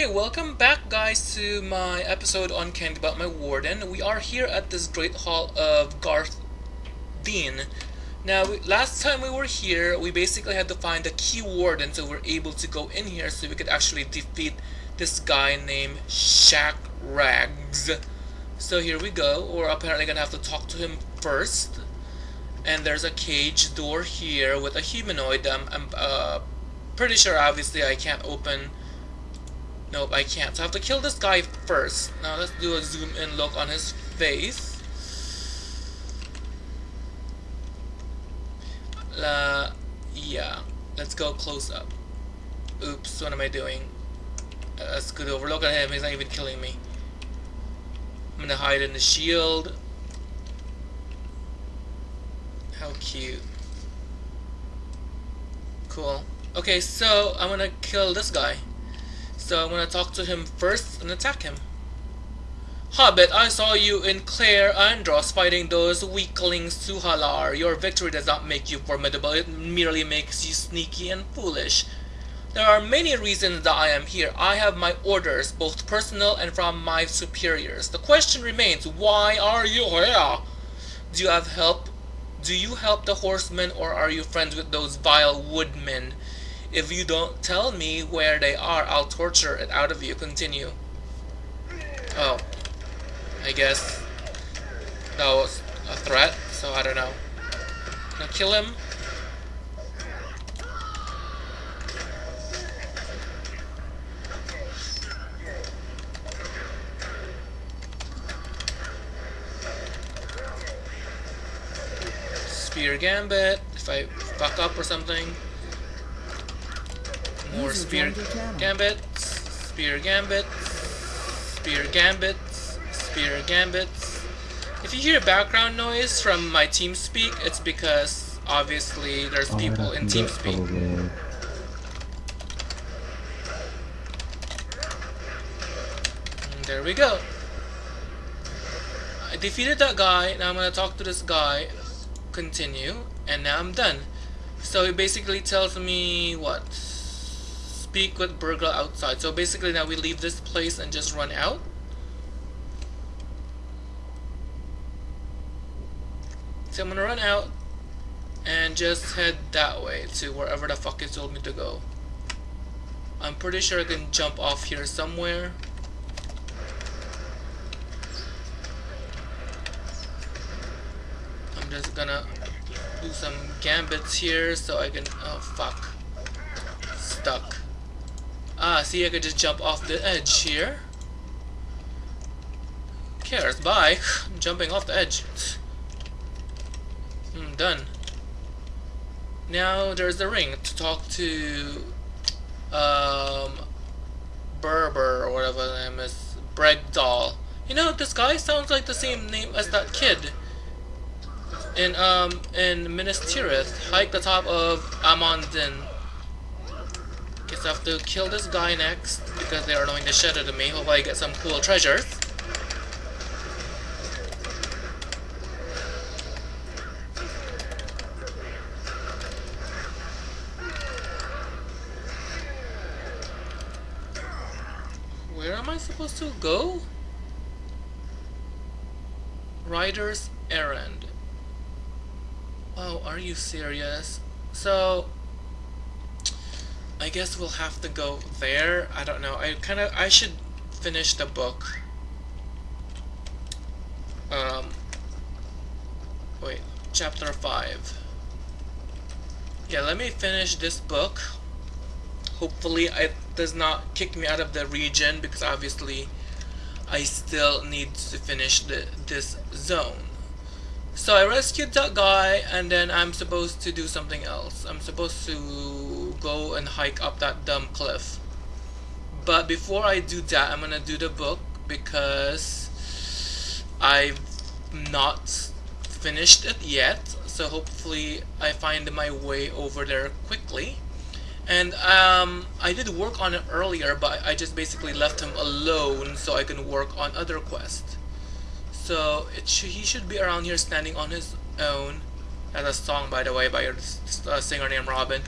Okay, welcome back guys to my episode on Candy About My Warden. We are here at this Great Hall of Garth Dean. Now, we, last time we were here, we basically had to find a key warden so we are able to go in here so we could actually defeat this guy named Shaq Rags. So here we go. We're apparently gonna have to talk to him first. And there's a cage door here with a humanoid. I'm, I'm uh, pretty sure obviously I can't open Nope, I can't. So I have to kill this guy first. Now let's do a zoom in look on his face. Uh, yeah. Let's go close up. Oops, what am I doing? Uh, let's go over. Look at him, he's not even killing me. I'm gonna hide in the shield. How cute. Cool. Okay, so I'm gonna kill this guy. So I'm gonna talk to him first and attack him. Hobbit, I saw you in Cair Andros fighting those weaklings Suhalar. Your victory does not make you formidable, it merely makes you sneaky and foolish. There are many reasons that I am here. I have my orders, both personal and from my superiors. The question remains, why are you here? Do you have help? Do you help the horsemen or are you friends with those vile woodmen? If you don't tell me where they are, I'll torture it out of you. Continue. Oh. I guess that was a threat, so I don't know. Now kill him. Spear Gambit, if I fuck up or something. More spear gambits, spear gambits, spear gambits, spear gambits. If you hear background noise from my TeamSpeak, it's because obviously there's oh, people in TeamSpeak. Mm, there we go. I defeated that guy, now I'm gonna talk to this guy, continue, and now I'm done. So it basically tells me what? Speak with burglar outside. So basically now we leave this place and just run out. So I'm gonna run out and just head that way to wherever the fuck it told me to go. I'm pretty sure I can jump off here somewhere. I'm just gonna do some gambits here so I can oh fuck stuck Ah, see, I could just jump off the edge here. cares? Bye. I'm jumping off the edge. Hmm, done. Now there's the ring to talk to um Berber or whatever the name is. Bregdoll. You know, this guy sounds like the same name as that kid. In um in Minas Tirith, hike the top of Amon Dîn Guess I have to kill this guy next because they are annoying the shit out of me. Hopefully I get some cool treasures. Where am I supposed to go? Rider's errand. Oh, are you serious? So, I guess we'll have to go there. I don't know. I kind of I should finish the book. Um wait, chapter 5. Yeah, let me finish this book. Hopefully it does not kick me out of the region because obviously I still need to finish the, this zone. So I rescued that guy and then I'm supposed to do something else. I'm supposed to go and hike up that dumb cliff. But before I do that, I'm gonna do the book because I've not finished it yet. So hopefully I find my way over there quickly. And um, I did work on it earlier, but I just basically left him alone so I can work on other quests. So sh he should be around here standing on his own. That's a song, by the way, by a uh, singer named Robin.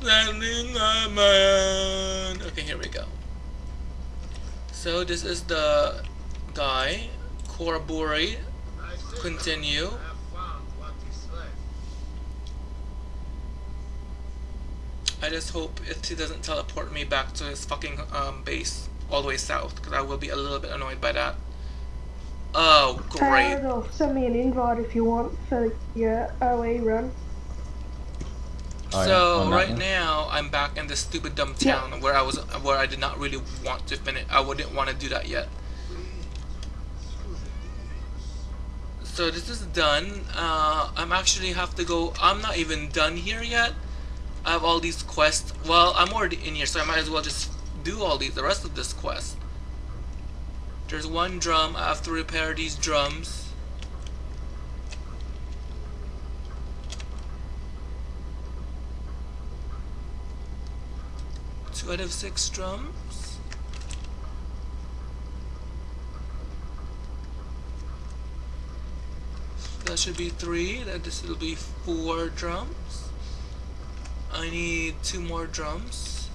Standing on my own. Okay, here we go. So this is the guy, Koraburi. Continue. I just hope it he doesn't teleport me back to his fucking um, base all the way south, because I will be a little bit annoyed by that. Oh, great. Uh, send me an invite if you want for your OE run. Oh, so right now I'm back in this stupid dumb town yeah. where I was where I did not really want to finish. I wouldn't want to do that yet. So this is done. Uh, I'm actually have to go. I'm not even done here yet. I have all these quests. Well, I'm already in here, so I might as well just do all these. The rest of this quest. There's one drum. I have to repair these drums. Two out of six drums. That should be three. That this will be four drums. I need two more drums.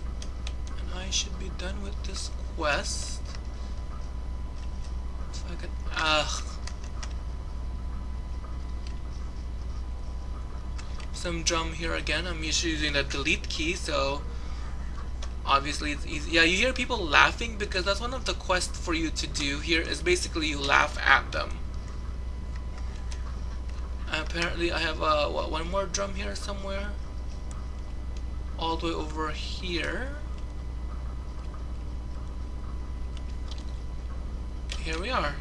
And I should be done with this quest. Ugh. Some drum here again. I'm usually using the delete key, so obviously it's easy. Yeah, you hear people laughing because that's one of the quests for you to do here is basically you laugh at them. apparently I have uh, what, one more drum here somewhere. All the way over here. Here we are.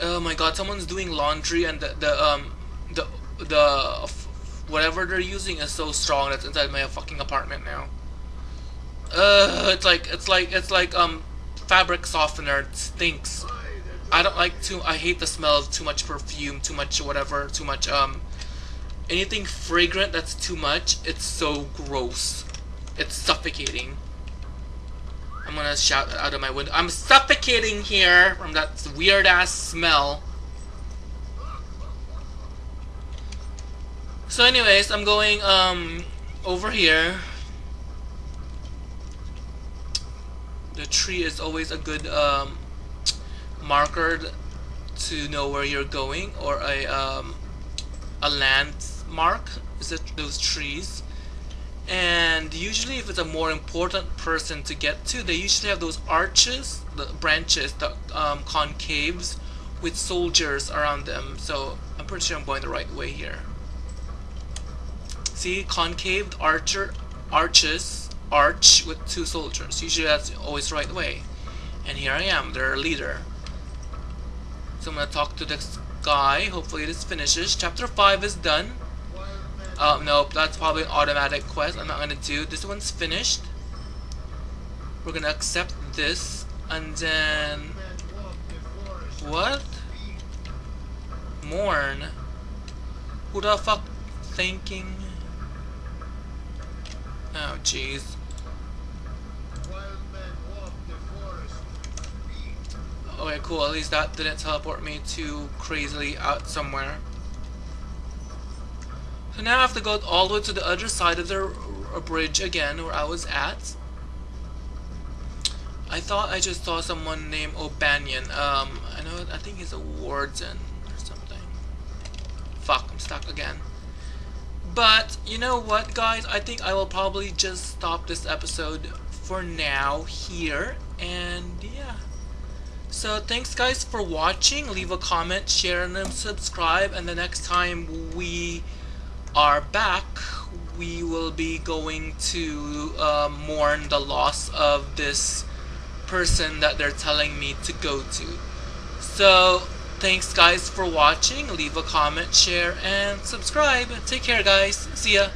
Oh my god, someone's doing laundry and the, the um the the whatever they're using is so strong that's inside my fucking apartment now. Uh, it's like it's like it's like um fabric softener. It stinks. I don't like too. I hate the smell of too much perfume, too much whatever, too much um anything fragrant that's too much. It's so gross. It's suffocating. I'm gonna shout out of my window. I'm suffocating here from that weird ass smell. So anyways, I'm going um over here. The tree is always a good um, marker to know where you're going or a um, a landmark is it those trees and usually if it's a more important person to get to they usually have those arches the branches the um, concaves with soldiers around them so I'm pretty sure I'm going the right way here See, concave archer arches arch with two soldiers. Usually that's always the right way. And here I am, their leader. So I'm gonna talk to this guy. Hopefully this finishes. Chapter 5 is done. Uh, nope, that's probably an automatic quest. I'm not gonna do. This one's finished. We're gonna accept this, and then what? Mourn. Who the fuck thinking? Oh, jeez. Okay, cool. At least that didn't teleport me too crazily out somewhere. So now I have to go all the way to the other side of the bridge again, where I was at. I thought I just saw someone named O'Banion. Um, I know, I think he's a warden or something. Fuck, I'm stuck again. But, you know what, guys? I think I will probably just stop this episode for now here. And, yeah. So, thanks, guys, for watching. Leave a comment, share, and subscribe. And the next time we are back, we will be going to uh, mourn the loss of this person that they're telling me to go to. So, Thanks guys for watching. Leave a comment, share, and subscribe. Take care guys. See ya.